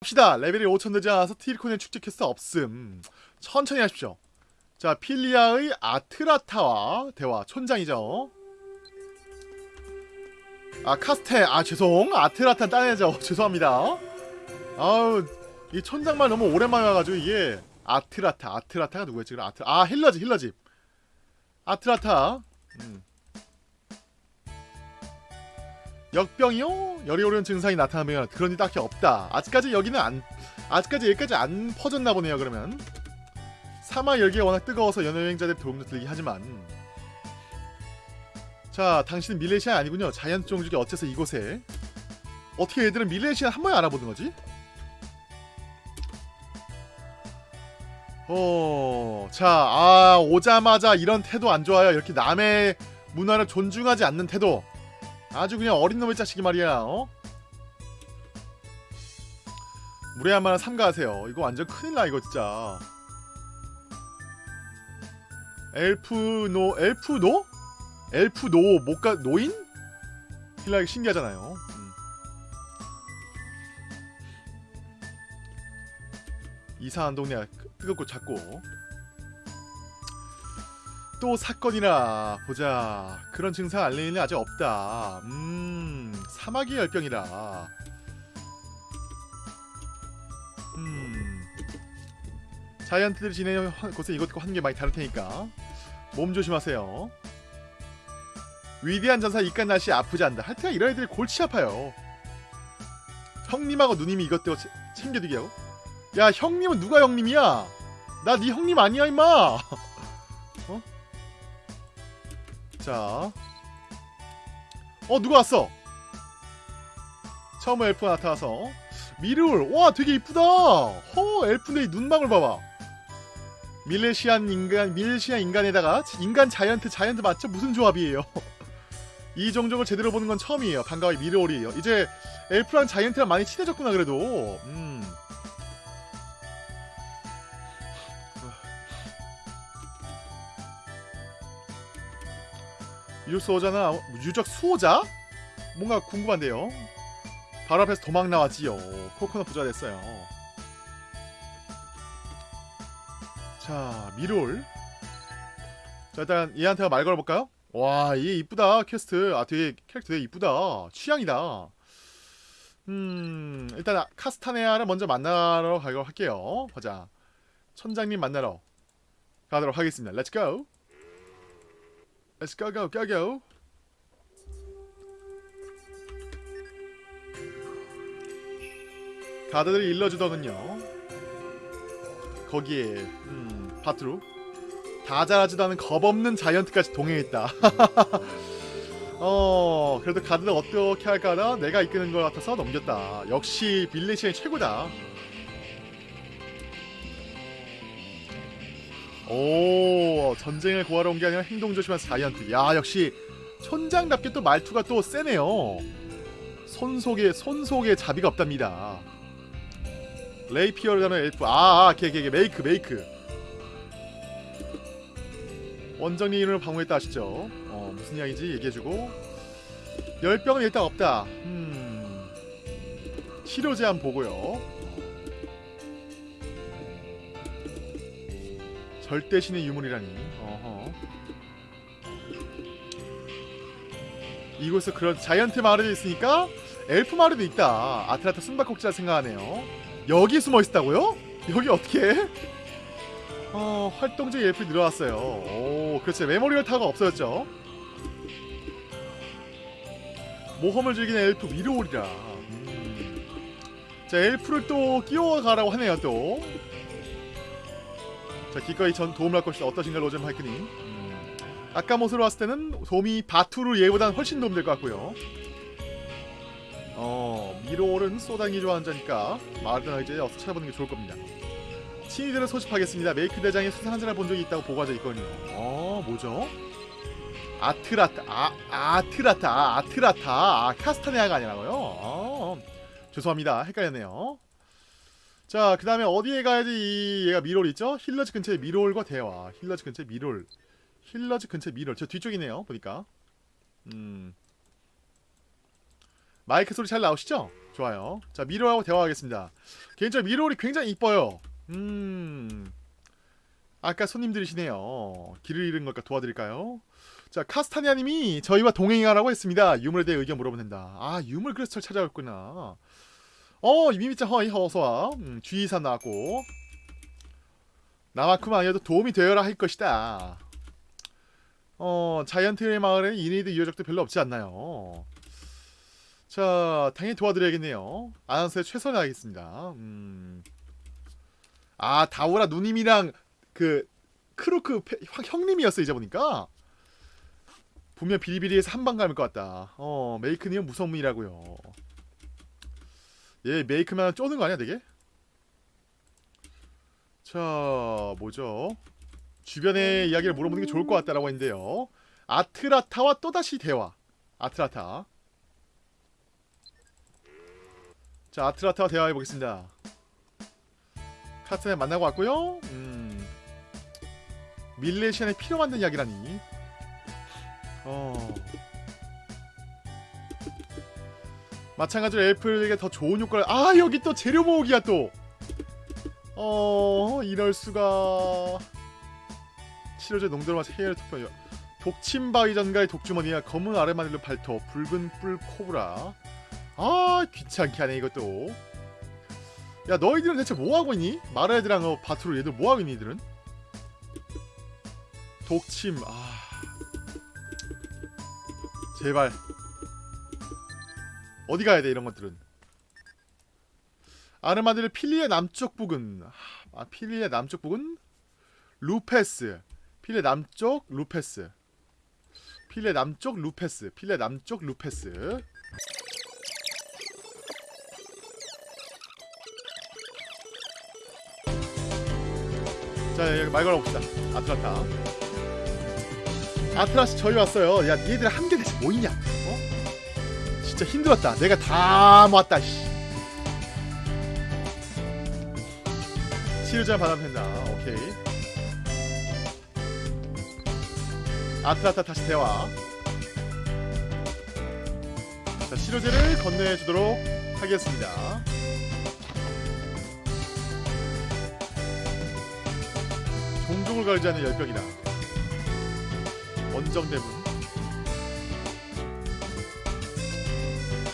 합시다. 레벨이 5천 되지 않아서 티리콘의 축제 퀘스트 없음. 천천히 하십시오. 자, 필리아의 아트라타와 대화. 촌장이죠. 아, 카스테. 아, 죄송. 아트라타 따내죠. 죄송합니다. 아우, 이 촌장말 너무 오랜만에 와가지고 이게 아트라타. 아트라타가 누구였지? 그럼 아트. 아, healer집, healer집. 아트라타. 음. 역병이요? 열이 오르는 증상이 나타나면 그런 일 딱히 없다. 아직까지 여기는 안 아직까지 여기까지 안 퍼졌나 보네요. 그러면 사막 열기가 워낙 뜨거워서 연여행자들 도움도 들긴 하지만 자, 당신은 밀레시아 아니군요. 자이언트 종족이 어째서 이곳에 어떻게 얘들은 밀레시아 한 번에 알아보는 거지? 어, 자, 아 오자마자 이런 태도 안 좋아요. 이렇게 남의 문화를 존중하지 않는 태도. 아주 그냥 어린 놈의 자식이 말이야 어? 물에 한 마나 삼가하세요 이거 완전 큰일나 이거 진짜 엘프노 엘프노? 엘프노 못가 노인? 힐라기 신기하잖아요 음. 이상한 동네 뜨겁고 작고 또 사건이라 보자. 그런 증상 알리는 일 아직 없다. 음 사마귀 열병이라. 음. 자이언트들이 지내는 곳은 이것과 게 많이 다를 테니까 몸 조심하세요. 위대한 전사 이깟 날씨에 아프지 않다. 하여튼 이런 애들이 골치 아파요. 형님하고 누님이 이것 때문에 챙겨주기 하고 야 형님은 누가 형님이야? 나 네 형님 아니야 임마 자. 어, 누가 왔어? 처음 엘프가 나타나서. 미르울! 와, 되게 이쁘다! 허, 엘프네 이 눈망울 봐봐. 밀레시안 인간, 밀레시안 인간에다가 인간 자이언트, 자이언트 맞죠? 무슨 조합이에요? 이 종족을 제대로 보는 건 처음이에요. 반가워요, 미르올이에요. 이제 엘프랑 자이언트랑 많이 친해졌구나, 그래도. 음. 유적 수호자나 유적 수호자? 뭔가 궁금한데요. 바로 앞에서 도망 나왔지요. 코코넛 부자 됐어요. 자, 미롤. 자, 일단 얘한테 말 걸어볼까요? 와, 얘 이쁘다, 퀘스트. 아, 되게 캐릭터 되게 이쁘다. 취향이다. 음, 일단 카스타네아를 먼저 만나러 가도록 할게요. 보자. 천장님 만나러 가도록 하겠습니다. Let's go! Let's go go go go. 가드들을 일러주더군요. 거기에 음, 바트루 다 자라지도 않은 겁없는 자이언트까지 동행했다. 어 그래도 가드를 어떻게 할까 하다 내가 이끄는 것 같아서 넘겼다. 역시 빌리시의 최고다. 오 전쟁을 구하러 온 게 아니라 행동 조심한 사이언트 야 역시 촌장답게 또 말투가 또 세네요. 손 속에 손 속에 자비가 없답니다. 레이피어를 가는 엘프. 아아 걔걔걔 메이크 메이크. 원정리 이름을 방문했다 아시죠? 어 무슨 이야기지 얘기해주고. 열병은 일단 없다. 음 치료 제한 보고요 절대 신의 유물이라니. 어허. 이곳에 그런 자이언트 마을이 있으니까 엘프 마을도 있다. 아트라타 숨바꼭질을 생각하네요. 여기 숨어 있다고요? 여기 어떻게? 어, 활동적 엘프 늘어났어요. 오, 그렇지. 메모리얼 타가 없어졌죠. 모험을 즐기는 엘프 위로 오리라. 음. 자, 엘프를 또 끼워가라고 하네요, 또. 자 기꺼이 전 도움을 할 것이다. 어떠신가 로젠 하이크님? 음. 아까 모습으로 봤을 때는 도움이 바투르 얘보단 훨씬 도움될 것 같고요. 어 미로는 쏘당이 좋아하는 자니까. 마을드나 이제 어서 찾아보는 게 좋을 겁니다. 친이들을 소집하겠습니다. 메이크 대장의 수상한 자를 본 적이 있다고 보고가 있거든요. 어 뭐죠? 아트라타 아 아트라타 아, 아트라타 아 카스타네아가 아니라고요? 어, 죄송합니다. 헷갈렸네요 자, 그 다음에 어디에 가야지 이 얘가 미롤 있죠? 힐러즈 근처에 미롤과 대화. 힐러즈 근처에 미롤. 힐러즈 근처에 미롤. 저 뒤쪽이네요, 보니까. 음. 마이크 소리 잘 나오시죠? 좋아요. 자 미롤하고 대화하겠습니다. 개인적으로 미롤이 굉장히 이뻐요. 음. 아까 손님들이시네요. 길을 잃은 걸까 도와드릴까요? 자 카스타니아님이 저희와 동행하라고 했습니다. 유물에 대해 의견 물어보면 된다. 아 유물 그래서 절 찾아왔구나. 어 미미짱 허이 어서와. 음, 주의사 나왔고 나만큼 아니어도 도움이 되어라 할 것이다. 어 자이언트의 마을에는 이니드 유효적도 별로 없지 않나요? 자 당연히 도와드려야겠네요. 아나운서에 최선을 다하겠습니다. 음. 아 다오라 누님이랑 그 크루크 페- 형- 형님이었어 이제 보니까 분명 비리비리해서 한방 감을 것 같다. 어 메이크님은 무서운 분이라고요. 얘 메이크만 쪼는 거 아니야 되게? 자 뭐죠? 주변의 이야기를 물어보는 게 좋을 것 같다라고 했는데요. 아트라타와 또다시 대화. 아트라타. 자 아트라타와 대화해 보겠습니다. 카트네 만나고 왔고요. 음. 밀레시안에 피로 만든 이야기라니. 어. 마찬가지로 엘프에게 더 좋은 효과를 아 여기 또 재료 모으기야 또. 어 이럴 수가. 치료제 농도를 맞춰 해열 투표. 독침바위전가의 독주머니와 검은 아르마닐로 발톱, 붉은 뿔 코브라. 아 귀찮게 하네 이것도. 야 너희들은 대체 뭐하고 있니? 마라애들랑 어, 바트로 얘들 뭐하고 있니 이들은? 독침 아 제발 어디 가야 돼 이런 것들은? 아르마딜 필리의 남쪽 부근. 아 필리의 남쪽 부근? 루페스. 필리의 남쪽 루페스. 필리의 남쪽 루페스. 필리의 남쪽 루페스. 자 여기 말 걸어봅시다. 아트라타. 아트라스 저희 왔어요. 야 니들 한개 대체 뭐 있냐? 어? 진짜 힘들었다 내가 다 모았다 씨. 치료제 받으면 된다 오케이 아트라타 다시 대화 자 치료제를 건네주도록 하겠습니다 종종을 걸지 않는 열병이다. 원정대문.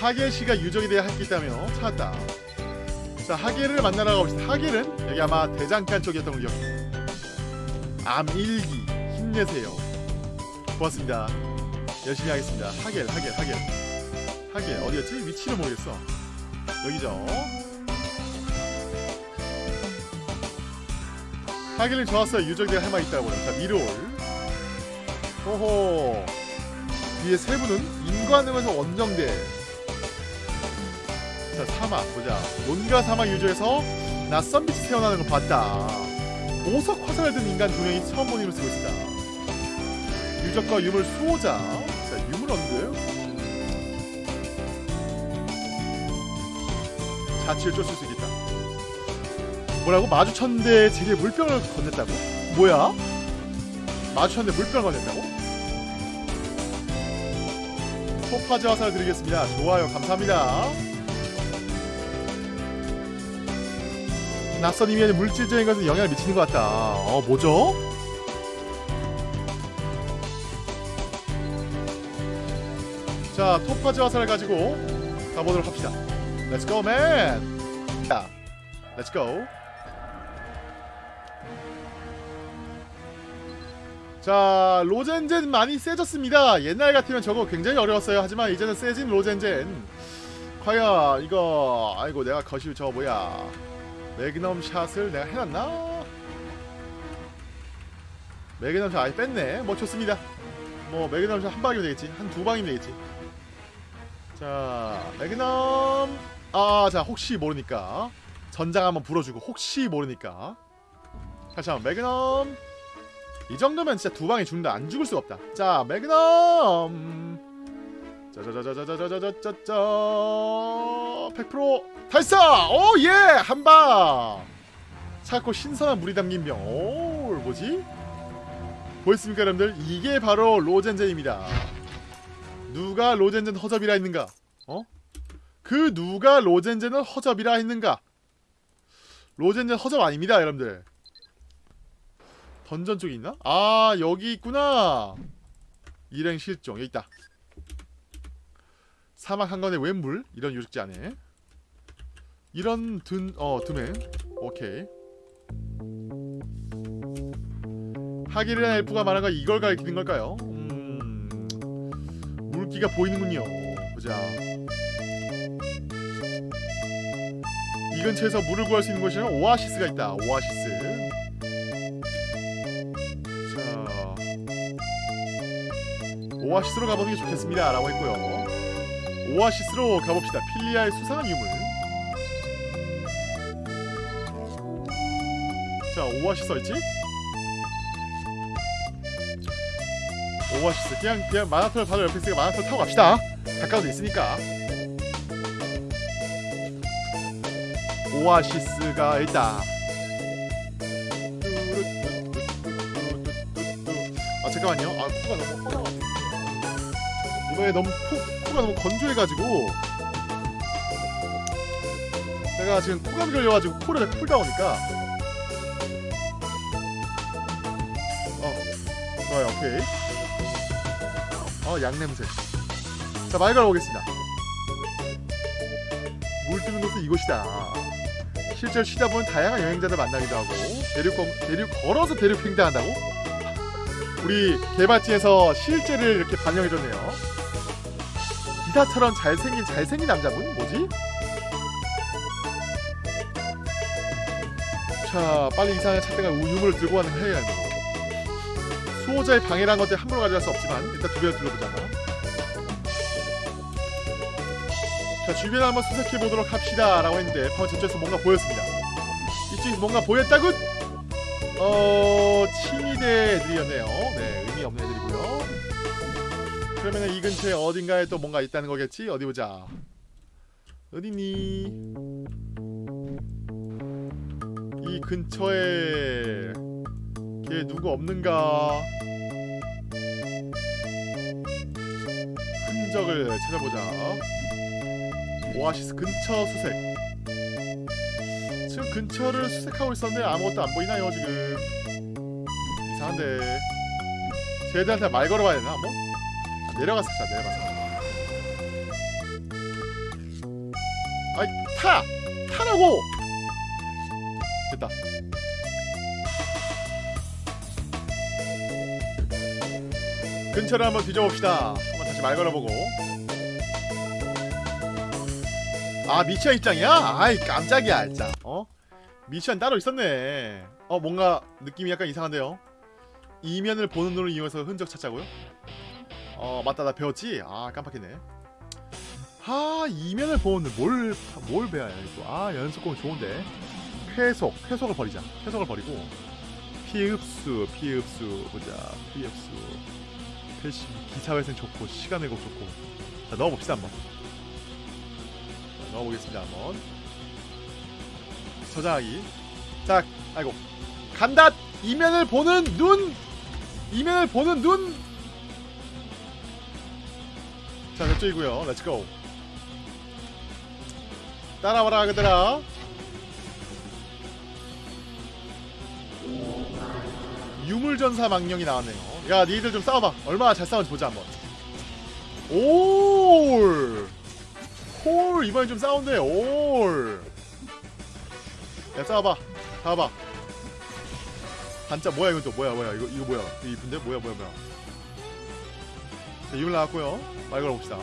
하겔 씨가 대해 할게 있다며 찾았다. 자 하겔을 만나러 가봅시다. 하겔은 여기 아마 대장간 쪽이었던 걸로 기억해. 암일기 힘내세요. 고맙습니다. 열심히 하겠습니다. 하겔 하겔 하겔 하겔 어디였지? 위치를 모르겠어. 여기죠. 하길님 좋았어요. 유적대가 할말 있다고요. 자, 미롤. 호호. 뒤에 세 분은 인관음에서 원정대. 자, 사막 보자. 논가 사막 유적에서 낯선 빛이 태어나는 걸 봤다. 보석 화살을 든 인간 두 명이 처음 힘을 쓰고 있다. 유적과 유물 수호자. 자, 유물 언드. 자취를 쫓을 수 있겠다. 뭐라고? 마주쳤는데 제게 물병을 건넸다고? 뭐야? 마주쳤는데 물병을 건넸다고? 토파즈 화살 드리겠습니다. 좋아요. 감사합니다. 낯선 이면에 물질적인 것은 영향을 미치는 것 같다. 어, 뭐죠? 자, 토파즈 화살을 가지고 가보도록 합시다. Let's go, man! 자, Let's go. 자 로젠젠 많이 세졌습니다 옛날 같으면 저거 굉장히 어려웠어요 하지만 이제는 세진 로젠젠 과연 이거 아이고 내가 거실 저 뭐야 매그넘 샷을 내가 해놨나? 매그넘 샷 아예 뺐네. 뭐 좋습니다. 뭐 매그넘 샷한 방이면 되겠지. 한 두 방이면 되겠지. 자 매그넘. 아 자 혹시 모르니까. 전장 한번 불어주고 혹시 모르니까. 다시 한번 매그넘. 이 정도면 진짜 두 방에 죽는다. 안 죽을 수가 없다. 자 매그넘 짜자자자자자자자자자 100% 달성 오 예 한방 차고 신선한 물이 담긴 병 오 뭐지 보였습니까 여러분들 이게 바로 로젠젠입니다 누가 로젠젠 허접이라 했는가 어? 그 누가 로젠젠을 허접이라 했는가? 로젠젠 허접 아닙니다, 여러분들. 던전 쪽에 있나? 아, 여기 있구나. 일행 실종. 여기 있다. 사막 한건의 웬물? 이런 유적지 안에. 이런 든, 어, 드맨 오케이. 하기르한 엘프가 말한 거 이걸 가리키는 걸까요? 음... 물기가 보이는군요. 보자. 이 근처에서 물을 구할 수 있는 곳에는 오아시스가 있다. 오아시스. 자. 오아시스로 가보는 게 좋겠습니다. 라고 했고요 오아시스로 가봅시다. 필리아의 수상한 유물. 자 오아시스 어딨지? 오아시스. 그냥 그냥 마라톤 바로 옆에 있으니까 마라톤 타고 갑시다. 가까워도 있으니까. 오아시스가 있다 아 잠깐만요. 아 코가 너무 허나 이번에 너무 코, 코가 너무 건조해가지고 제가 지금 코감이 걸려가지고 코를 풀다 보니까 어 좋아요 오케이. 어 양냄새. 자말 걸어보겠습니다. 물 뜨는 곳은 이곳이다. 실제로 쉬다 보면 다양한 여행자들 만나기도 하고 대륙, 건- 대륙 걸어서 대륙 횡단한다고? 우리 개발지에서 실제를 이렇게 반영해줬네요 기사처럼 잘생긴 잘생긴 남자분? 뭐지? 자 빨리 이상한 찾다가 유물을 들고 가는 거 해야 하는 거 수호자의 방해란 것들 함부로 가져갈 수 없지만 일단 주변을 둘러보자 자 주변을 한번 수색해 보도록 합시다 라고 했는데 방금 저쪽에서 뭔가 보였습니다 이쪽에서 뭔가 보였다고? 어... 친위대 애들이었네요 네 의미 없는 애들이고요 그러면은 이 근처에 어딘가에 또 뭔가 있다는 거겠지? 어디 보자. 어디니? 이 근처에 걔 누구 없는가? 흔적을 찾아보자. 오아시스 근처 수색. 지금 근처를 수색하고 있었는데 아무것도 안 보이나요 지금? 이상한데. 쟤들한테 말 걸어봐야 되나 한번? 내려가서 자 내려가서 아이 타! 타라고! 됐다 근처를 한번 뒤져봅시다 한번 다시 말 걸어보고 아 미션 입장이야? 아이 깜짝이야 진짜 어? 미션 따로 있었네 어 뭔가 느낌이 약간 이상한데요 이면을 보는 눈을 이용해서 흔적 찾자고요? 어 맞다 나 배웠지? 아 깜빡했네. 아 이면을 보는 뭘, 뭘 배워야 이거 아 연속공 좋은데. 쾌속 쾌속을 버리자. 쾌속을 버리고. 피흡수 피흡수 보자. 피흡수. 패시 기사회생 좋고 시간 왜곡 좋고. 자 넣어봅시다 한번. 자, 넣어보겠습니다 한번. 저장하기. 자 아이고. 간다! 이면을 보는 눈! 이면을 보는 눈 자, 저쪽이고요. Let's go. 따라와라, 그들아. 유물전사 망령이 나왔네요. 야, 니들 좀 싸워봐. 얼마나 잘 싸우는지 보자, 한번. 올! 홀! 이번엔 좀 싸운대, 올! 야, 싸워봐. 싸워봐. 반짝, 뭐야, 이건 또, 뭐야, 뭐야. 이거, 이거 뭐야. 이거 이쁜데? 뭐야, 뭐야, 뭐야. 자, 유물 나왔고요 말 걸어봅시다.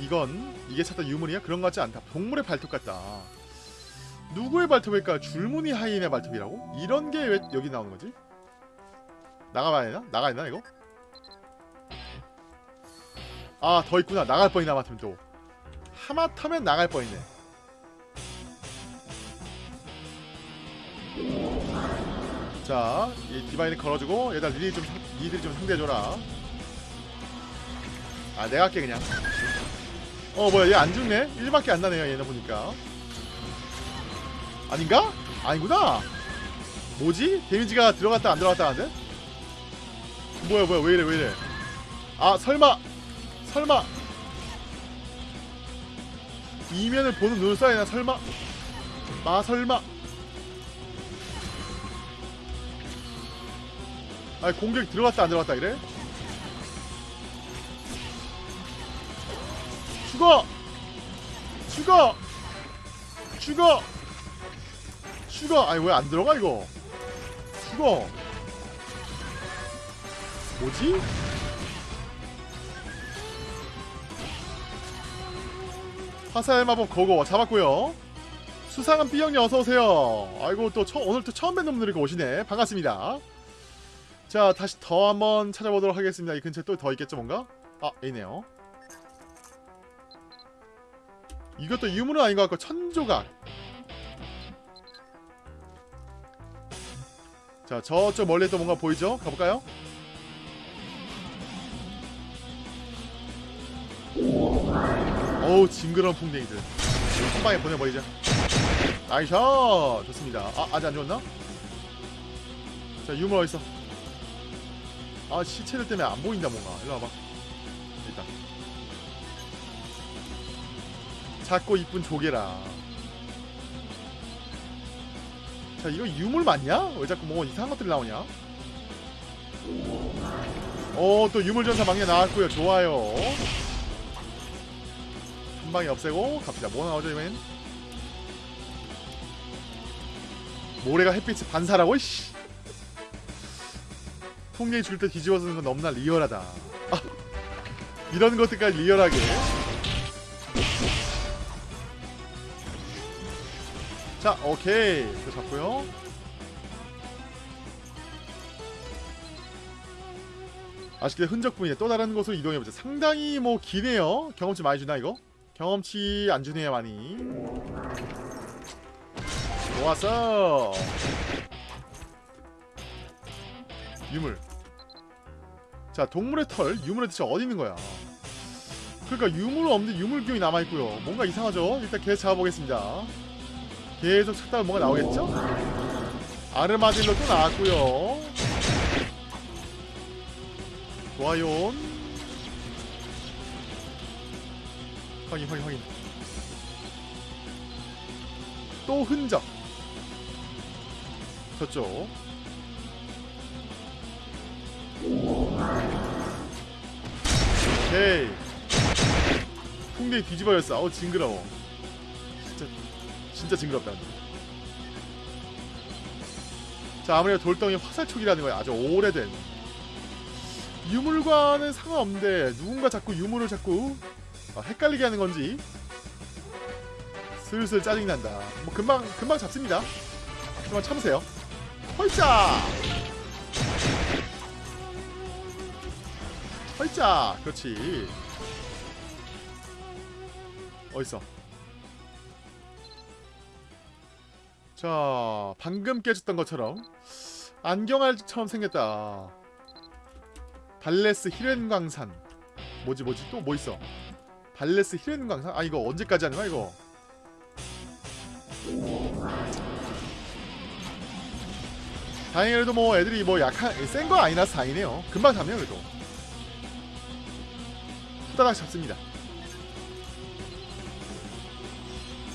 이건 이게 찾던 유물이야? 그런 것 같지 않다. 동물의 발톱 같다. 누구의 발톱일까? 줄무늬 하이인의 발톱이라고? 이런 게 왜 여기 나오는 거지? 나가봐야 되나? 나가야 되나 이거? 아 더 있구나. 나갈 뻔이나 하마터면 또. 하마터면 나갈 뻔이네. 자, 이 디바인을 걸어주고 얘들 니들이 좀 상- 니들이 좀 상대해줘라. 아 내가 할게 그냥. 어 뭐야 얘 안 죽네? 1밖에 안 나네요 얘네 보니까. 아닌가? 아니구나. 뭐지? 데미지가 들어갔다 안 들어갔다 하는데? 뭐야 뭐야 왜 이래 왜 이래? 아 설마 설마 이면을 보는 눈을 되나 설마 마 설마 아니 공격이 들어갔다 안 들어갔다 이래? 죽어! 죽어! 죽어! 죽어! 아니 왜 안 들어가 이거 죽어 뭐지? 화살 마법 거고 잡았고요 수상한 B형님 어서오세요 아이고 또 처, 오늘 또 처음 뵙는 분들이 오시네 반갑습니다 자 다시 더 한번 찾아보도록 하겠습니다 이 근처에 또 더 있겠죠 뭔가? 아 있네요 이것도 유물은 아닌 것 같고 천조각 자 저쪽 멀리 또 뭔가 보이죠? 가볼까요? 어우 징그러운 풍뎅이들 한 방에 보내버리자 나이샷 좋습니다 아 아직 안 죽었나? 자 유물 어딨어 아 시체들 때문에 안 보인다 뭔가. 일로 와봐. 일단. 작고 이쁜 조개라. 자 이거 유물 맞냐? 왜 자꾸 뭐 이상한 것들이 나오냐? 어또 유물전사 막내 나왔고요. 좋아요. 한 방에 없애고 갑시다. 뭐 나오죠 이번엔? 모래가 햇빛을 반사라고 씨 통계에 줄때 뒤집어 쓰는 건 너무나 리얼하다. 아, 이런 것들까지 리얼하게. 자 오케이. 그 잡고요. 아쉽게 흔적 부위에 또 다른 곳으로 이동해보자 상당히 뭐 기네요. 경험치 많이 주나 이거? 경험치 안 주네요 많이. 좋았어. 유물 자 동물의 털 유물의 대체 어디 있는 거야? 그러니까 유물은 유물 기운이 남아있고요. 뭔가 이상하죠? 일단 계속 잡아보겠습니다. 계속 찾다가 뭔가 나오겠죠? 아르마딜로 또 나왔고요. 좋아요. 확인 확인 확인. 또 흔적. 저쪽 오케이. 풍뎅이 뒤집어졌어. 아우 징그러워. 진짜 진짜 징그럽다. 자 아무래도 돌덩이 화살촉이라는 거야. 아주 오래된. 유물과는 상관없는데 누군가 자꾸 유물을 자꾸 아, 헷갈리게 하는 건지 슬슬 짜증이 난다. 뭐 금방 금방 잡습니다. 좀만 참으세요. 헐짜 헐짜 그렇지. 어딨어? 자 방금 깨졌던 것처럼 안경알처럼 생겼다. 발레스 히렌광산. 뭐지 뭐지? 또 뭐 있어? 발레스 히렌광산? 아 이거 언제까지 하는 거야 이거? 다행히 그래도 뭐 애들이 뭐 약한 센 거 아니라서 다행이네요. 금방 잡네요 그래도 후다닥 잡습니다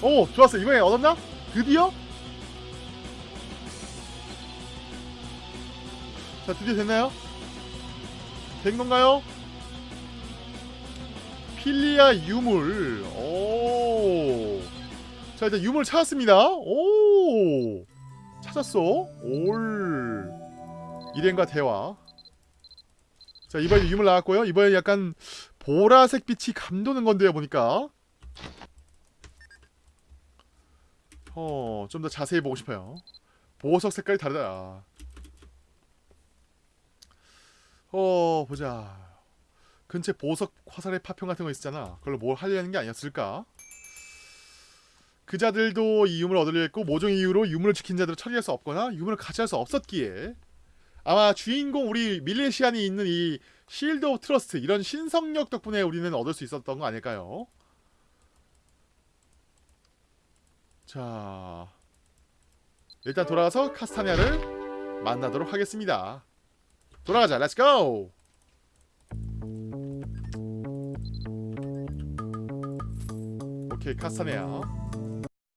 오 좋았어 이번에 얻었나? 드디어? 자 드디어 됐나요? 된 건가요? 필리아 유물 오. 자 일단 유물 찾았습니다 오 찾았어 올 일행과 대화 자 이번에 유물 나왔고요 이번에 약간 보라색 빛이 감도는 건데요 보니까. 어 좀 더 자세히 보고 싶어요. 보석 색깔이 다르다. 어 보자. 근처에 보석 화살의 파편 같은 거 있었잖아. 그걸로 뭘 하려는 게 아니었을까? 그 자들도 이 유물을 얻으려 했고 모종의 이유로 유물을 지킨 자들을 처리할 수 없거나 유물을 가치할 수 없었기에. 아마 주인공 우리 밀레시안이 있는 이 Shield of Trust 이런 신성력 덕분에 우리는 얻을 수 있었던 거 아닐까요? 자 일단 돌아가서 카스타냐를 만나도록 하겠습니다. 돌아가자 렛츠고 오케이 카스타냐.